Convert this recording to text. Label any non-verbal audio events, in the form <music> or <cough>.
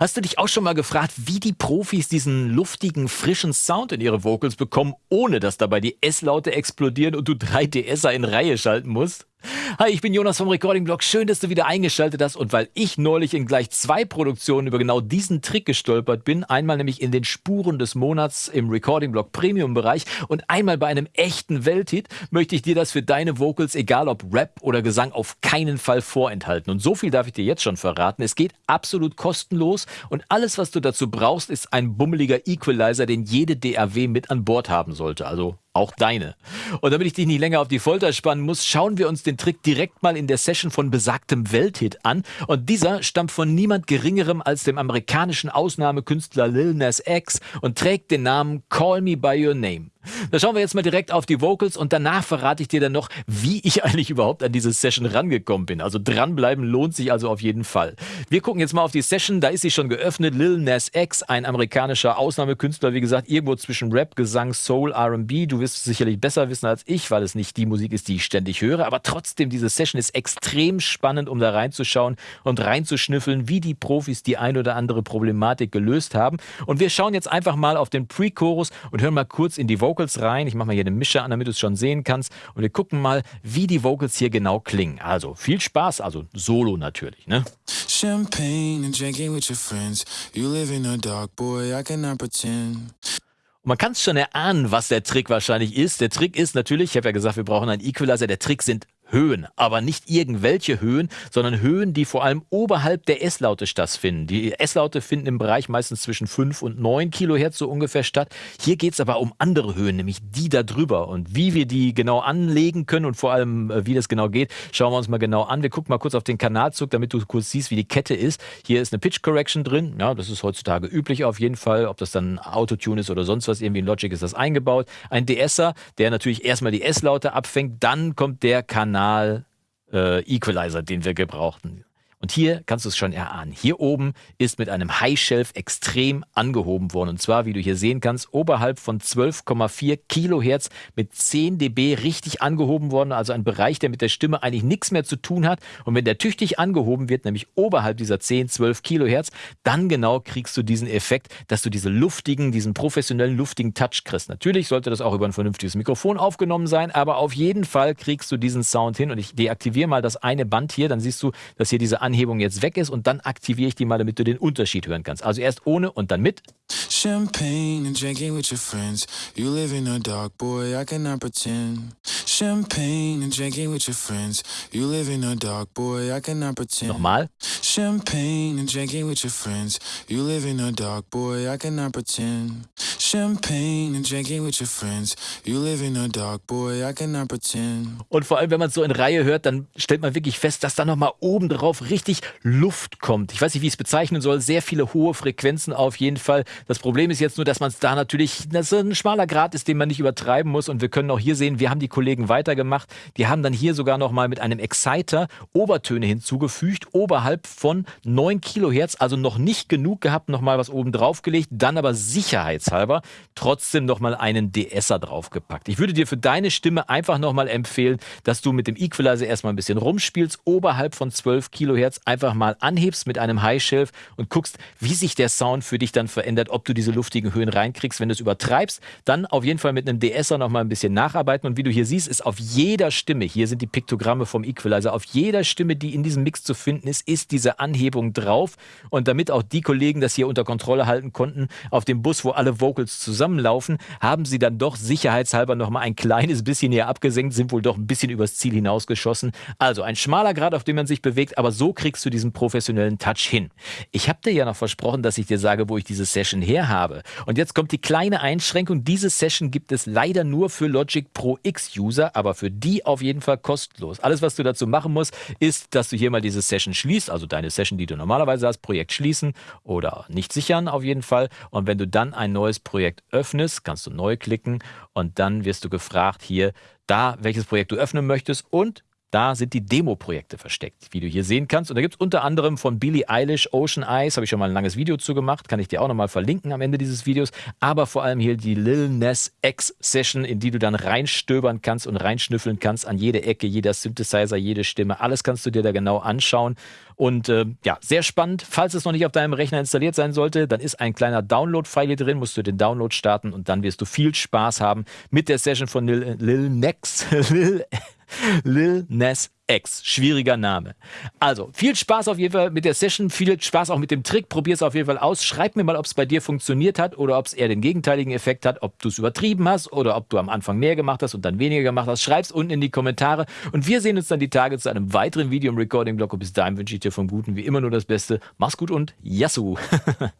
Hast du dich auch schon mal gefragt, wie die Profis diesen luftigen, frischen Sound in ihre Vocals bekommen, ohne dass dabei die S-Laute explodieren und du drei DSer in Reihe schalten musst? Hi, ich bin Jonas vom Recording Blog. Schön, dass du wieder eingeschaltet hast. Und weil ich neulich in gleich zwei Produktionen über genau diesen Trick gestolpert bin, einmal nämlich in den Spuren des Monats im Recording Blog Premium Bereich und einmal bei einem echten Welthit, möchte ich dir das für deine Vocals, egal ob Rap oder Gesang, auf keinen Fall vorenthalten. Und so viel darf ich dir jetzt schon verraten. Es geht absolut kostenlos und alles, was du dazu brauchst, ist ein bummeliger Equalizer, den jede DAW mit an Bord haben sollte. Also auch deine. Und damit ich dich nicht länger auf die Folter spannen muss, schauen wir uns den Trick direkt mal in der Session von besagtem Welthit an. Und dieser stammt von niemand Geringerem als dem amerikanischen Ausnahmekünstler Lil Nas X und trägt den Namen Call Me By Your Name. Da schauen wir jetzt mal direkt auf die Vocals und danach verrate ich dir dann noch, wie ich eigentlich überhaupt an diese Session rangekommen bin. Also dranbleiben lohnt sich also auf jeden Fall. Wir gucken jetzt mal auf die Session, da ist sie schon geöffnet. Lil Nas X, ein amerikanischer Ausnahmekünstler, wie gesagt, irgendwo zwischen Rap, Gesang, Soul, R&B. Du wirst es sicherlich besser wissen als ich, weil es nicht die Musik ist, die ich ständig höre. Aber trotzdem, diese Session ist extrem spannend, um da reinzuschauen und reinzuschnüffeln, wie die Profis die ein oder andere Problematik gelöst haben. Und wir schauen jetzt einfach mal auf den Pre-Chorus und hören mal kurz in die Vocals Vocals rein. Ich mache mal hier den Mischer an, damit du es schon sehen kannst. Und wir gucken mal, wie die Vocals hier genau klingen. Also viel Spaß, also Solo natürlich. Ne? Champagne and drinking with your friends. You live in a dark boy, I cannot pretend. Und man kann es schon erahnen, was der Trick wahrscheinlich ist. Der Trick ist natürlich, ich habe ja gesagt, wir brauchen einen Equalizer. Der Trick sind Höhen, aber nicht irgendwelche Höhen, sondern Höhen, die vor allem oberhalb der S-Laute stattfinden. Die S-Laute finden im Bereich meistens zwischen 5 und 9 Kilohertz so ungefähr statt. Hier geht es aber um andere Höhen, nämlich die da drüber. Und wie wir die genau anlegen können und vor allem äh, wie das genau geht, schauen wir uns mal genau an. Wir gucken mal kurz auf den Kanalzug, damit du kurz siehst, wie die Kette ist. Hier ist eine Pitch Correction drin. Ja, das ist heutzutage üblich auf jeden Fall. Ob das dann Autotune ist oder sonst was, irgendwie in Logic ist das eingebaut. Ein DSer, der natürlich erstmal die S-Laute abfängt, dann kommt der Kanal Kanal äh, Equalizer, den wir gebrauchten. Und hier kannst du es schon erahnen. Hier oben ist mit einem High Shelf extrem angehoben worden. Und zwar, wie du hier sehen kannst, oberhalb von 12,4 Kilohertz mit 10 dB richtig angehoben worden. Also ein Bereich, der mit der Stimme eigentlich nichts mehr zu tun hat. Und wenn der tüchtig angehoben wird, nämlich oberhalb dieser 10, 12 Kilohertz, dann genau kriegst du diesen Effekt, dass du diese luftigen, diesen professionellen luftigen Touch kriegst. Natürlich sollte das auch über ein vernünftiges Mikrofon aufgenommen sein, aber auf jeden Fall kriegst du diesen Sound hin. Und ich deaktiviere mal das eine Band hier, dann siehst du, dass hier diese Anhebung jetzt weg ist und dann aktiviere ich die mal, damit du den Unterschied hören kannst. Also erst ohne und dann mit. Champagne and drinking with your friends. You live in a dark boy, I cannot pretend. Champagne and drinking with your friends. You live in a dark boy, I cannot pretend. Nochmal. Champagne and drinking with your friends. You live in a dark boy, I cannot pretend. Champagne and drinking with your friends. You live in a dark boy, I cannot pretend. Und vor allem, wenn man es so in Reihe hört, dann stellt man wirklich fest, dass da nochmal oben drauf richtig Luft kommt. Ich weiß nicht, wie ich es bezeichnen soll. Sehr viele hohe Frequenzen auf jeden Fall. Das Problem ist jetzt nur, dass man es da natürlich, dass ein schmaler Grad ist, den man nicht übertreiben muss. Und wir können auch hier sehen, wir haben die Kollegen weitergemacht. Die haben dann hier sogar nochmal mit einem Exciter Obertöne hinzugefügt, oberhalb von 9 Kilohertz, also noch nicht genug gehabt, nochmal was oben drauf gelegt, dann aber sicherheitshalber trotzdem nochmal einen DSer draufgepackt. Ich würde dir für deine Stimme einfach nochmal empfehlen, dass du mit dem Equalizer erstmal ein bisschen rumspielst, oberhalb von 12 Kilohertz einfach mal anhebst mit einem High Shelf und guckst, wie sich der Sound für dich dann verändert ob du diese luftigen Höhen reinkriegst. Wenn du es übertreibst, dann auf jeden Fall mit einem DSer noch mal ein bisschen nacharbeiten. Und wie du hier siehst, ist auf jeder Stimme, hier sind die Piktogramme vom Equalizer, auf jeder Stimme, die in diesem Mix zu finden ist, ist diese Anhebung drauf. Und damit auch die Kollegen das hier unter Kontrolle halten konnten, auf dem Bus, wo alle Vocals zusammenlaufen, haben sie dann doch sicherheitshalber noch mal ein kleines bisschen hier abgesenkt, sind wohl doch ein bisschen übers Ziel hinausgeschossen. Also ein schmaler Grad, auf dem man sich bewegt, aber so kriegst du diesen professionellen Touch hin. Ich habe dir ja noch versprochen, dass ich dir sage, wo ich diese Session her habe. Und jetzt kommt die kleine Einschränkung. Diese Session gibt es leider nur für Logic Pro X User, aber für die auf jeden Fall kostenlos. Alles, was du dazu machen musst, ist, dass du hier mal diese Session schließt, also deine Session, die du normalerweise hast, Projekt schließen oder nicht sichern auf jeden Fall. Und wenn du dann ein neues Projekt öffnest, kannst du neu klicken und dann wirst du gefragt hier, da welches Projekt du öffnen möchtest und Da sind die Demo-Projekte versteckt, wie du hier sehen kannst. Und da gibt es unter anderem von Billie Eilish Ocean Eyes, habe ich schon mal ein langes Video zu gemacht, kann ich dir auch nochmal verlinken am Ende dieses Videos. Aber vor allem hier die Lil Nas X Session, in die du dann reinstöbern kannst und reinschnüffeln kannst an jede Ecke, jeder Synthesizer, jede Stimme. Alles kannst du dir da genau anschauen. Und äh, ja, sehr spannend. Falls es noch nicht auf deinem Rechner installiert sein sollte, dann ist ein kleiner Download-File hier drin, musst du den Download starten und dann wirst du viel Spaß haben mit der Session von Lil, Lil Nex. <laughs> Lil <laughs> Lil Nas X. Schwieriger Name. Also, viel Spaß auf jeden Fall mit der Session, viel Spaß auch mit dem Trick. Probier es auf jeden Fall aus. Schreib mir mal, ob es bei dir funktioniert hat oder ob es eher den gegenteiligen Effekt hat, ob du es übertrieben hast oder ob du am Anfang mehr gemacht hast und dann weniger gemacht hast. Schreib es unten in die Kommentare und wir sehen uns dann die Tage zu einem weiteren Video im Recording-Blog. Und bis dahin wünsche ich dir vom Guten wie immer nur das Beste. Mach's gut und Yassou! <laughs>